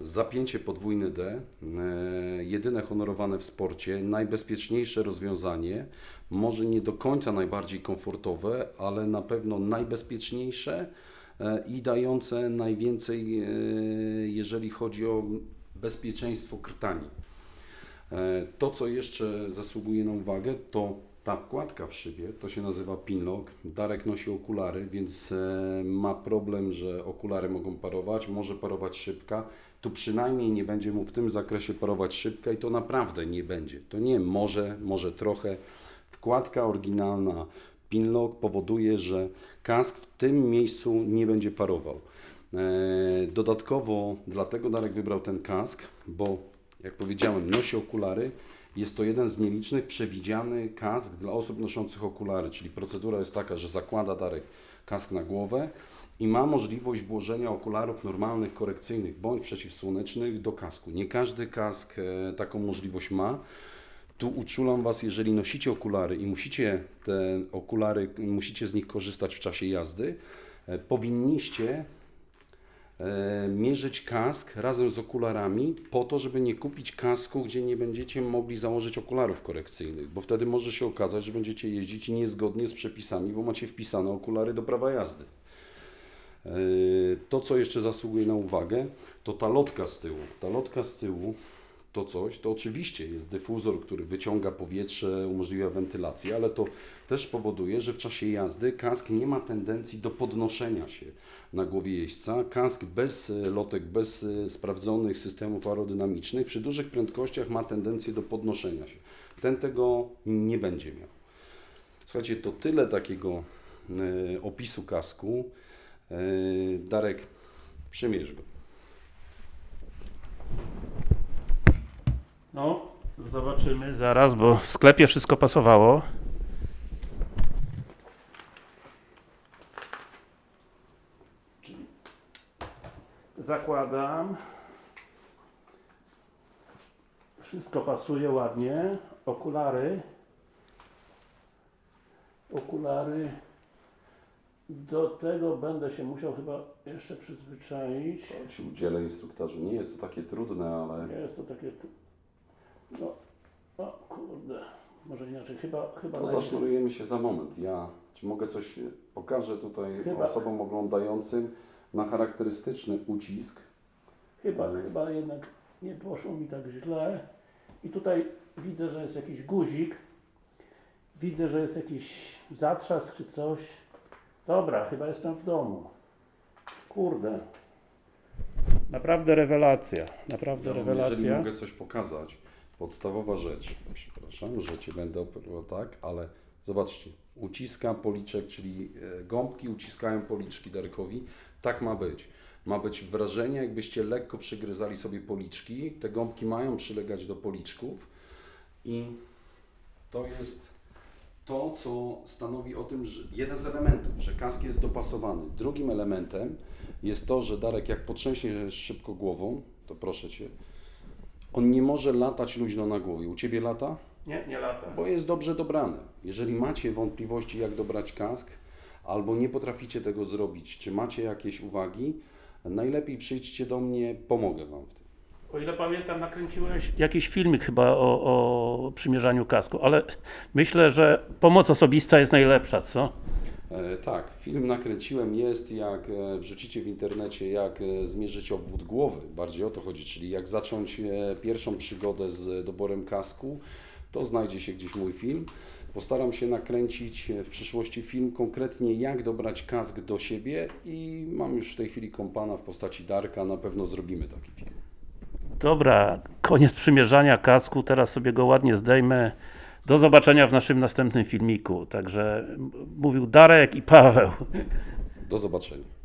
Zapięcie podwójne D, e, jedyne honorowane w sporcie, najbezpieczniejsze rozwiązanie, może nie do końca najbardziej komfortowe, ale na pewno najbezpieczniejsze e, i dające najwięcej, e, jeżeli chodzi o bezpieczeństwo krtani. To, co jeszcze zasługuje na uwagę, to ta wkładka w szybie, to się nazywa pinlock. Darek nosi okulary, więc e, ma problem, że okulary mogą parować, może parować szybka. Tu przynajmniej nie będzie mu w tym zakresie parować szybka i to naprawdę nie będzie. To nie może, może trochę. Wkładka oryginalna pinlock powoduje, że kask w tym miejscu nie będzie parował. E, Dodatkowo dlatego Darek wybrał ten kask, bo jak powiedziałem, nosi okulary. Jest to jeden z nielicznych przewidziany kask dla osób noszących okulary, czyli procedura jest taka, że zakłada Darek kask na głowę i ma możliwość włożenia okularów normalnych, korekcyjnych bądź przeciwsłonecznych do kasku. Nie każdy kask e, taką możliwość ma. Tu uczulam Was, jeżeli nosicie okulary i musicie te okulary, musicie z nich korzystać w czasie jazdy, e, powinniście mierzyć kask razem z okularami po to, żeby nie kupić kasku, gdzie nie będziecie mogli założyć okularów korekcyjnych, bo wtedy może się okazać, że będziecie jeździć niezgodnie z przepisami, bo macie wpisane okulary do prawa jazdy. E, To, co jeszcze zasługuje na uwagę, to ta lotka z tyłu. Ta lotka z tyłu to coś, to oczywiście jest dyfuzor, który wyciąga powietrze, umożliwia wentylację, ale to też powoduje, że w czasie jazdy kask nie ma tendencji do podnoszenia się na głowie jeźdźca. Kask bez e, lotek, bez e, sprawdzonych systemów aerodynamicznych przy dużych prędkościach ma tendencję do podnoszenia się. Ten tego nie będzie miał. Słuchajcie, to tyle takiego e, opisu kasku. Darek, przymierz go. No, zobaczymy zaraz, bo w sklepie wszystko pasowało. Zakładam. Wszystko pasuje ładnie. Okulary. Okulary. Do tego będę się musiał chyba jeszcze przyzwyczaić. Ci udzielę instruktażu. Nie jest to takie trudne, ale Nie jest to takie. No, o kurde. Może inaczej, chyba. chyba to najpierw- zasznurujemy się za moment. Ja czy mogę coś e, pokażę tutaj Chyba. osobom oglądającym na charakterystyczny ucisk. Chyba, chyba jednak nie poszło mi tak źle. I tutaj widzę, że jest jakiś guzik. Widzę, że jest jakiś zatrzask czy coś. Dobra, chyba jestem w domu. Kurde. Naprawdę rewelacja. Naprawdę Ja wam, jeżeli rewelacja. mogę coś pokazać, podstawowa rzecz. Przepraszam, że Cię będę operował tak, ale zobaczcie. Uciska policzek, czyli e, gąbki uciskają policzki Darkowi. Tak ma być. Ma być wrażenie, jakbyście lekko przygryzali sobie policzki. Te gąbki mają przylegać do policzków i to jest to, co stanowi o tym, że jeden z elementów, że kask jest dopasowany. Drugim elementem jest to, że Darek, jak potrzęsie szybko głową, to proszę Cię, on nie może latać luźno na głowie. U Ciebie lata? Nie, nie lata. Bo jest dobrze dobrany. Jeżeli macie wątpliwości, jak dobrać kask, albo nie potraficie tego zrobić, czy macie jakieś uwagi, najlepiej przyjdźcie do mnie, pomogę Wam w tym. O ile pamiętam, nakręciłeś jakiś filmik chyba o, o przymierzaniu kasku, ale myślę, że pomoc osobista jest najlepsza, co? E, tak, film nakręciłem, jest jak e, wrzucicie w internecie, jak e, zmierzyć obwód głowy, bardziej o to chodzi, czyli jak zacząć pierwszą przygodę z doborem kasku, to znajdzie się gdzieś mój film. Postaram się nakręcić w przyszłości film konkretnie jak dobrać kask do siebie i mam już w tej chwili kompana w postaci Darka, na pewno zrobimy taki film. Dobra, koniec przymierzania kasku, teraz sobie go ładnie zdejmę. Do zobaczenia w naszym następnym filmiku. Także mówił Darek i Paweł. Do zobaczenia.